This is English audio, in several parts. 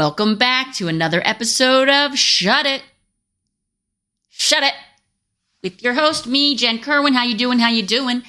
Welcome back to another episode of Shut It. Shut It. With your host, me, Jen Kerwin. How you doing? How you doing?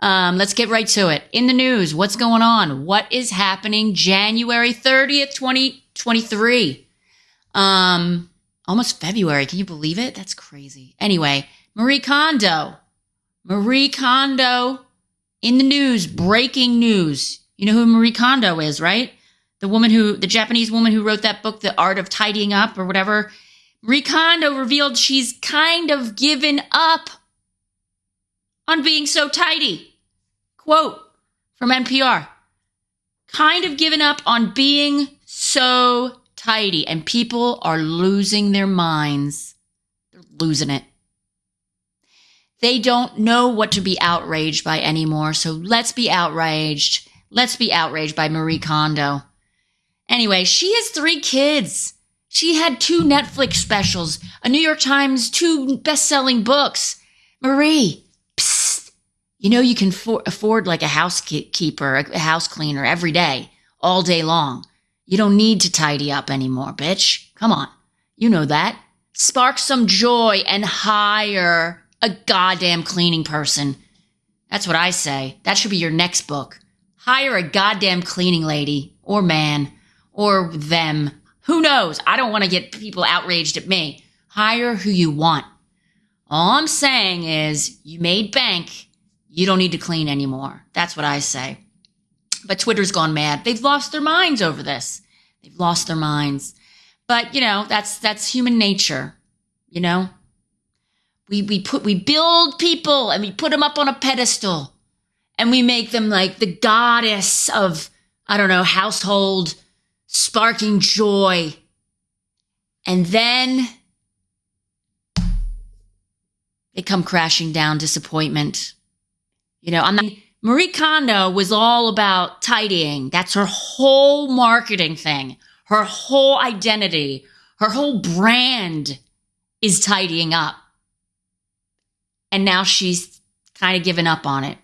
Um, let's get right to it. In the news, what's going on? What is happening January 30th, 2023? Um, almost February. Can you believe it? That's crazy. Anyway, Marie Kondo. Marie Kondo in the news, breaking news. You know who Marie Kondo is, right? The woman who, the Japanese woman who wrote that book, The Art of Tidying Up or whatever. Marie Kondo revealed she's kind of given up on being so tidy. Quote from NPR kind of given up on being so tidy, and people are losing their minds. They're losing it. They don't know what to be outraged by anymore, so let's be outraged. Let's be outraged by Marie Kondo. Anyway, she has three kids. She had two Netflix specials, a New York Times, two best selling books. Marie, psst, you know you can for- afford like a housekeeper, a house cleaner every day, all day long. You don't need to tidy up anymore, bitch. Come on. You know that. Spark some joy and hire a goddamn cleaning person. That's what I say. That should be your next book. Hire a goddamn cleaning lady or man or them. Who knows? I don't want to get people outraged at me. Hire who you want. All I'm saying is you made bank. You don't need to clean anymore. That's what I say. But Twitter's gone mad. They've lost their minds over this. They've lost their minds. But, you know, that's that's human nature. You know? We we put we build people and we put them up on a pedestal and we make them like the goddess of I don't know, household sparking joy. And then they come crashing down disappointment. You know, I'm not, Marie Kondo was all about tidying. That's her whole marketing thing, her whole identity, her whole brand is tidying up. And now she's kind of given up on it.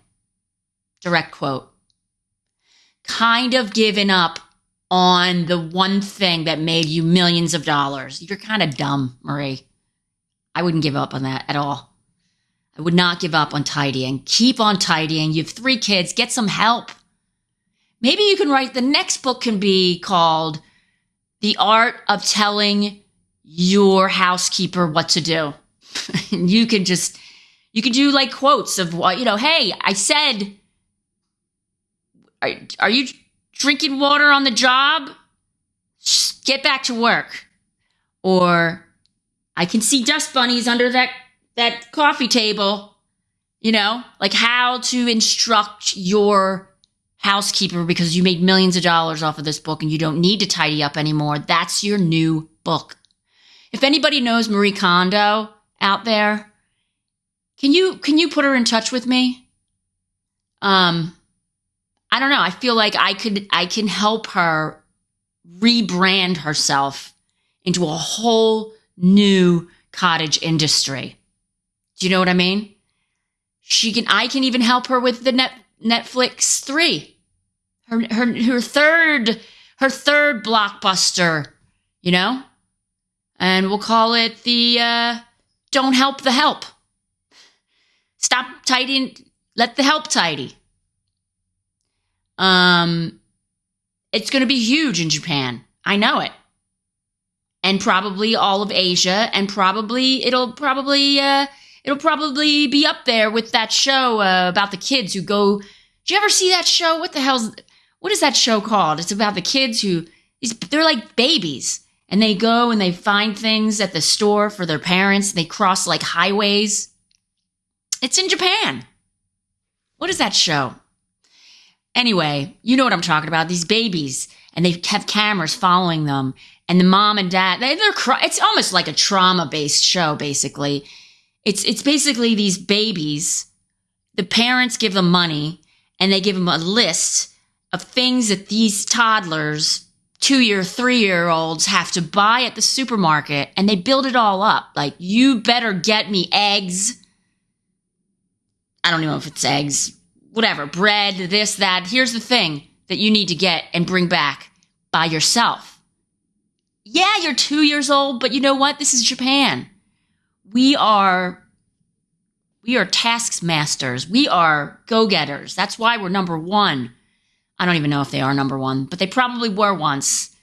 Direct quote. Kind of given up on the one thing that made you millions of dollars. You're kind of dumb, Marie. I wouldn't give up on that at all. I would not give up on tidying. Keep on tidying. You have three kids, get some help. Maybe you can write the next book can be called The Art of Telling Your Housekeeper What to Do. you can just you can do like quotes of what, you know, hey, I said are, are you drinking water on the job, get back to work. Or I can see dust bunnies under that, that coffee table. You know, like how to instruct your housekeeper because you made millions of dollars off of this book and you don't need to tidy up anymore. That's your new book. If anybody knows Marie Kondo out there, can you can you put her in touch with me? Um I don't know. I feel like I could I can help her rebrand herself into a whole new cottage industry. Do you know what I mean? She can I can even help her with the net, Netflix 3. Her her her third her third blockbuster, you know? And we'll call it the uh don't help the help. Stop tidying let the help tidy. Um, it's going to be huge in Japan. I know it. And probably all of Asia, and probably it'll probably uh, it'll probably be up there with that show uh, about the kids who go. Did you ever see that show? What the hell's what is that show called? It's about the kids who they're like babies, and they go and they find things at the store for their parents. They cross like highways. It's in Japan. What is that show? Anyway, you know what I'm talking about. These babies, and they have cameras following them, and the mom and dad, they, they're, it's almost like a trauma based show, basically. It's, it's basically these babies. The parents give them money, and they give them a list of things that these toddlers, two year, three year olds have to buy at the supermarket, and they build it all up. Like, you better get me eggs. I don't even know if it's eggs, whatever, bread, this, that. Here's the thing that you need to get and bring back by yourself. yeah, you're two years old, but you know what? This is Japan. We are we are taskmasters. We are go-getters. That's why we're number one. I don't even know if they are number one, but they probably were once.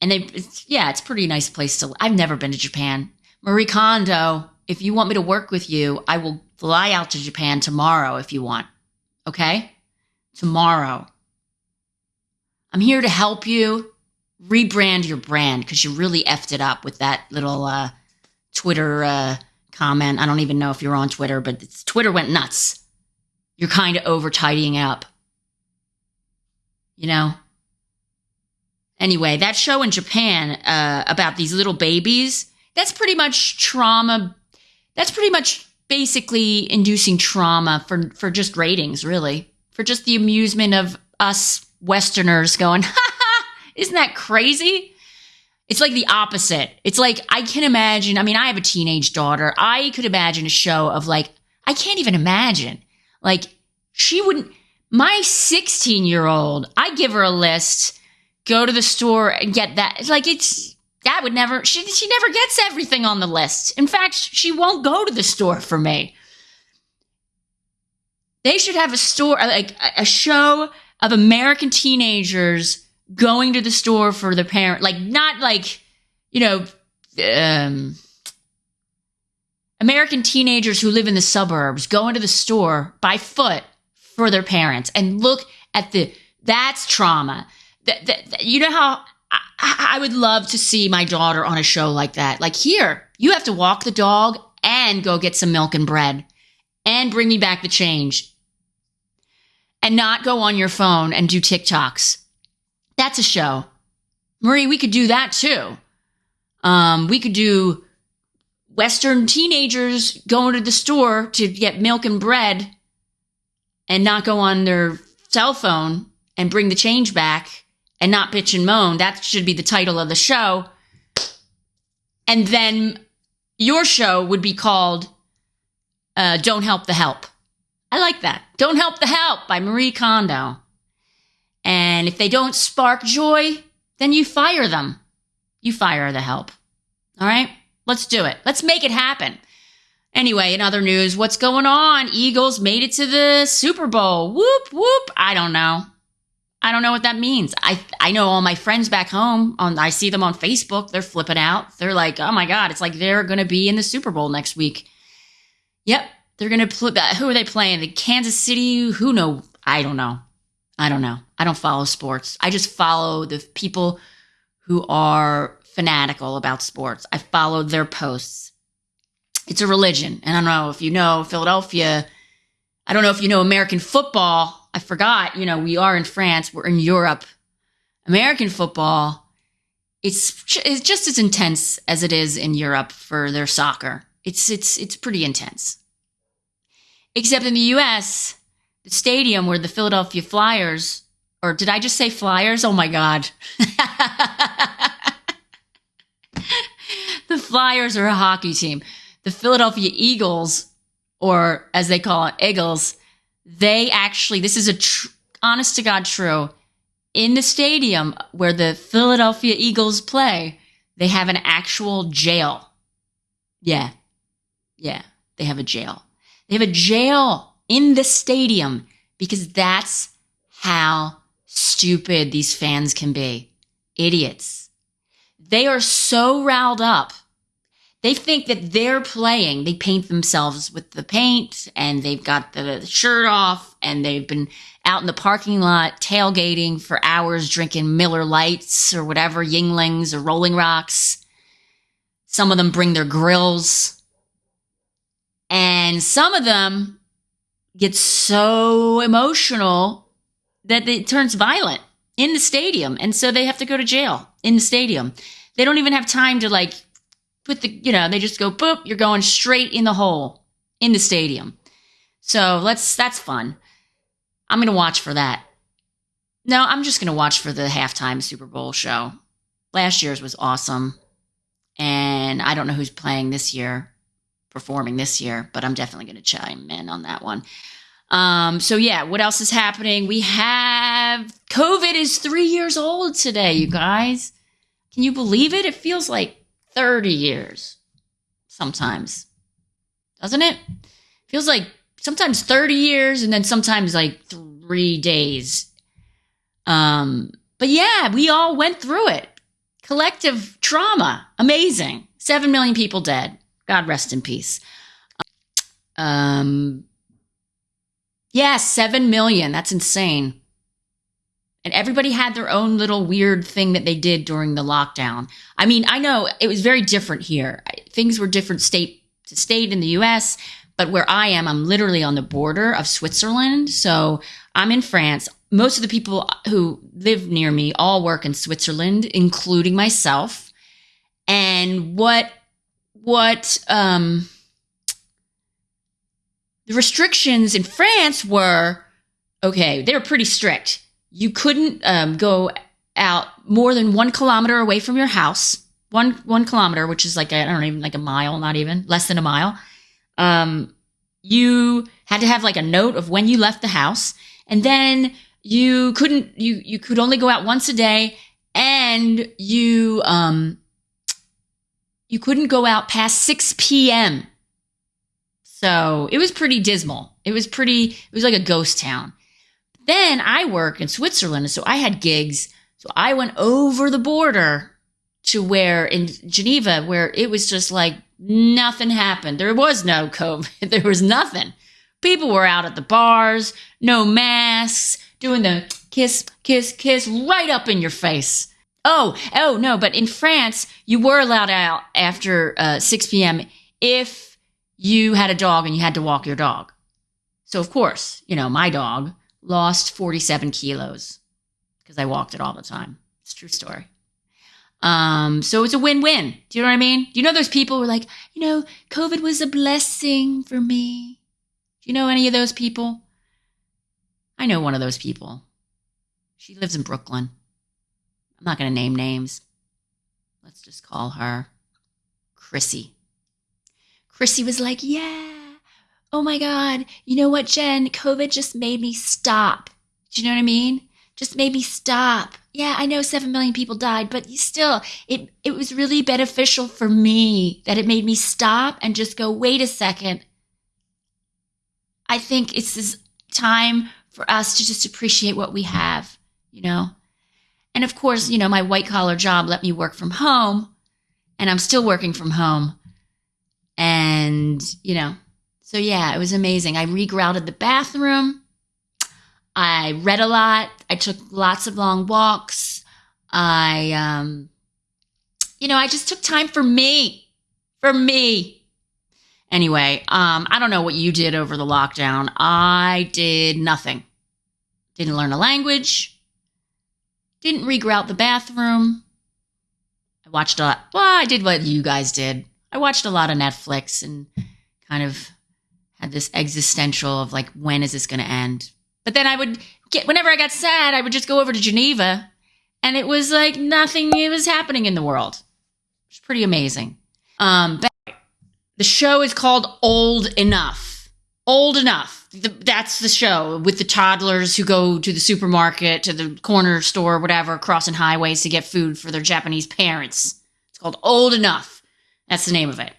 And they, it's, yeah, it's pretty nice place to. I've never been to Japan. Marie Kondo, if you want me to work with you, I will fly out to Japan tomorrow if you want. Okay? Tomorrow. I'm here to help you rebrand your brand because you really effed it up with that little uh, Twitter uh, comment. I don't even know if you're on Twitter, but Twitter went nuts. You're kind of over tidying up. You know? Anyway, that show in Japan uh, about these little babies, that's pretty much trauma. That's pretty much basically inducing trauma for, for just ratings, really. For just the amusement of us Westerners going, isn't that crazy? It's like the opposite. It's like I can imagine. I mean, I have a teenage daughter. I could imagine a show of like, I can't even imagine. Like, she wouldn't, my 16 year old, I give her a list, go to the store and get that. Like, it's, that would never, she, she never gets everything on the list. In fact, she won't go to the store for me. They should have a store, like a show of American teenagers going to the store for their parent, like not like, you know, um, American teenagers who live in the suburbs going to the store by foot for their parents and look at the, that's trauma. That, that, you know how I, I would love to see my daughter on a show like that. Like here, you have to walk the dog and go get some milk and bread and bring me back the change and not go on your phone and do TikToks that's a show. Marie, we could do that too. Um, we could do Western teenagers going to the store to get milk and bread and not go on their cell phone and bring the change back and not bitch and moan. That should be the title of the show. And then your show would be called uh, Don't Help the Help. I like that. Don't Help the Help by Marie Kondo. And if they don't spark joy, then you fire them. You fire the help. All right? Let's do it. Let's make it happen. Anyway, in other news, what's going on? Eagles made it to the Super Bowl. Whoop, whoop. I don't know. I don't know what that means. I I know all my friends back home on I see them on Facebook. They're flipping out. They're like, "Oh my god, it's like they're going to be in the Super Bowl next week." Yep, they're going to put uh, who are they playing? The Kansas City, who know? I don't know. I don't know. I don't follow sports. I just follow the people who are fanatical about sports. I follow their posts. It's a religion. And I don't know if you know Philadelphia. I don't know if you know American football. I forgot, you know, we are in France, we're in Europe. American football, it's, it's just as intense as it is in Europe for their soccer. It's it's it's pretty intense. Except in the US, the stadium where the Philadelphia Flyers, or did I just say Flyers? Oh my God. the Flyers are a hockey team. The Philadelphia Eagles, or as they call it, Eagles, they actually, this is a tr- honest to God true. In the stadium where the Philadelphia Eagles play, they have an actual jail. Yeah. Yeah. They have a jail. They have a jail in the stadium because that's how stupid these fans can be. Idiots. They are so riled up. They think that they're playing. They paint themselves with the paint and they've got the shirt off and they've been out in the parking lot tailgating for hours drinking Miller Lites or whatever, Yuenglings or Rolling Rocks. Some of them bring their grills. And some of them get so emotional that it turns violent in the stadium. And so they have to go to jail in the stadium. They don't even have time to like put the, you know, they just go, boop, you're going straight in the hole in the stadium. So let's, that's fun. I'm going to watch for that. No, I'm just going to watch for the halftime Super Bowl show. Last year's was awesome. And I don't know who's playing this year performing this year, but I'm definitely going to chime in on that one. Um, so yeah, what else is happening? We have COVID is three years old today, you guys. Can you believe it? It feels like 30 years sometimes, doesn't it? Feels like sometimes 30 years and then sometimes like three days. Um, but yeah, we all went through it. Collective trauma. Amazing. Seven million people dead. God rest in peace. Um, yeah, seven million. That's insane. And everybody had their own little weird thing that they did during the lockdown. I mean, I know it was very different here. Things were different state to state in the US, but where I am, I'm literally on the border of Switzerland. So I'm in France. Most of the people who live near me all work in Switzerland, including myself. And what, what, um, the restrictions in France were okay, they were pretty strict. You couldn't um, go out more than one kilometer away from your house. One one kilometer, which is like I don't even like a mile, not even less than a mile. Um, you had to have like a note of when you left the house, and then you couldn't you you could only go out once a day, and you um you couldn't go out past six p.m. So it was pretty dismal. It was pretty, it was like a ghost town. Then I work in Switzerland. So I had gigs. So I went over the border to where in Geneva, where it was just like nothing happened. There was no COVID. There was nothing. People were out at the bars, no masks, doing the kiss, kiss, kiss right up in your face. Oh, oh no, but in France, you were allowed out after uh, 6 p.m. if you had a dog and you had to walk your dog. So, of course, you know, my dog lost 47 kilos because I walked it all the time. It's true story. Um, so it's a win-win. Do you know what I mean? Do you know those people who are like, you know, COVID was a blessing for me? Do you know any of those people? I know one of those people. She lives in Brooklyn. I'm not going to name names. Let's just call her Chrissy. Chrissy was like, Yeah, oh my God, you know what, Jen? COVID just made me stop. Do you know what I mean? Just made me stop. Yeah, I know 7 million people died, but still, it, it was really beneficial for me that it made me stop and just go, wait a second. I think it's this time for us to just appreciate what we have, you know? And of course, you know, my white collar job let me work from home, and I'm still working from home. And, you know, so yeah, it was amazing. I regrouted the bathroom. I read a lot. I took lots of long walks. I, um, you know, I just took time for me, for me. Anyway, um, I don't know what you did over the lockdown. I did nothing. Didn't learn a language. Didn't regrout the bathroom. I watched a lot. Well, I did what you guys did. I watched a lot of Netflix and kind of had this existential of like, when is this going to end? But then I would get, whenever I got sad, I would just go over to Geneva and it was like nothing was happening in the world. It's pretty amazing. Um, the show is called Old Enough. Old Enough. The, that's the show with the toddlers who go to the supermarket, to the corner store, whatever, crossing highways to get food for their Japanese parents. It's called Old Enough. That's the name of it.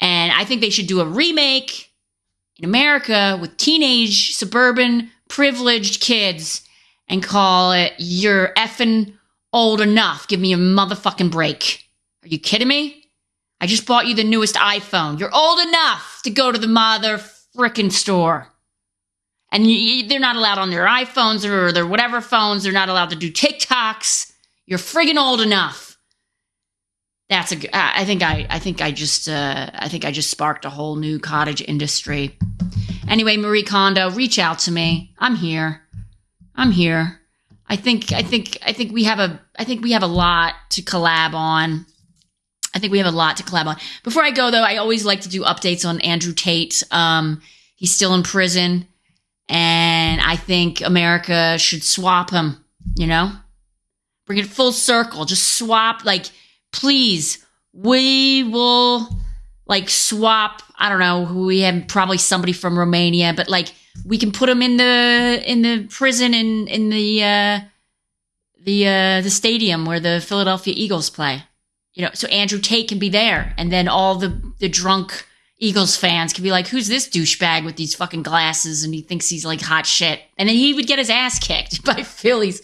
And I think they should do a remake in America with teenage, suburban, privileged kids and call it You're effing old enough. Give me a motherfucking break. Are you kidding me? I just bought you the newest iPhone. You're old enough to go to the mother frickin' store. And you, they're not allowed on their iPhones or their whatever phones. They're not allowed to do TikToks. You're friggin' old enough that's a i think i i think i just uh, i think i just sparked a whole new cottage industry. Anyway marie kondo reach out to me. I'm here. I'm here. I think i think i think we have a i think we have a lot to collab on. I think we have a lot to collab on. Before i go though i always like to do updates on andrew tate. Um, he's still in prison and i think america should swap him you know? Bring it full circle. Just swap like please, we will like swap. I don't know. Who we have probably somebody from Romania, but like we can put them in the in the prison in in the uh, the uh, the stadium where the Philadelphia Eagles play. You know, so Andrew Tate can be there, and then all the the drunk Eagles fans can be like, "Who's this douchebag with these fucking glasses?" And he thinks he's like hot shit, and then he would get his ass kicked by Phillies.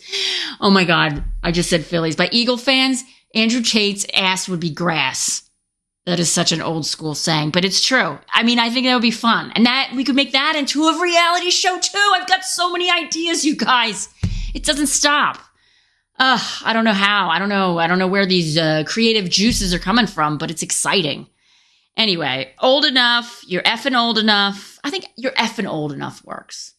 Oh my god, I just said Phillies by Eagle fans. Andrew Tate's ass would be grass. That is such an old school saying, but it's true. I mean, I think that would be fun. And that we could make that into a reality show too. I've got so many ideas, you guys. It doesn't stop. Ugh, I don't know how. I don't know. I don't know where these uh, creative juices are coming from, but it's exciting. Anyway, old enough. You're effing old enough. I think you're effing old enough works.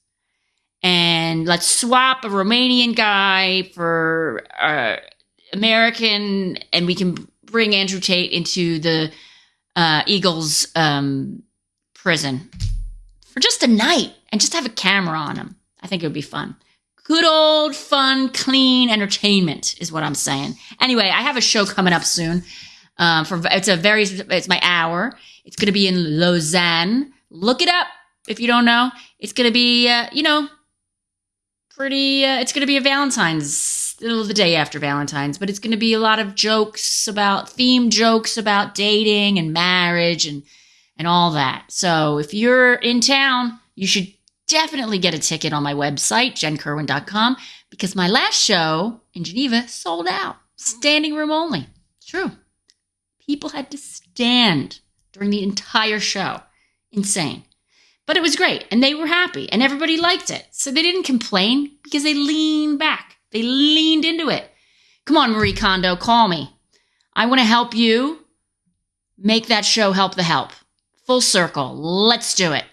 And let's swap a Romanian guy for uh, American, and we can bring Andrew Tate into the uh, Eagles um, prison for just a night and just have a camera on him. I think it would be fun. Good old fun, clean entertainment is what I'm saying. Anyway, I have a show coming up soon. Um, for it's a very it's my hour. It's going to be in Lausanne. Look it up if you don't know. It's going to be uh, you know pretty. Uh, it's going to be a Valentine's the day after Valentine's, but it's going to be a lot of jokes about theme jokes about dating and marriage and and all that. So if you're in town, you should definitely get a ticket on my website, jenkerwin.com, because my last show in Geneva sold out. Standing room only. True. People had to stand during the entire show. Insane. But it was great, and they were happy, and everybody liked it. So they didn't complain because they leaned back. They leaned into it. Come on, Marie Kondo, call me. I want to help you make that show help the help. Full circle. Let's do it.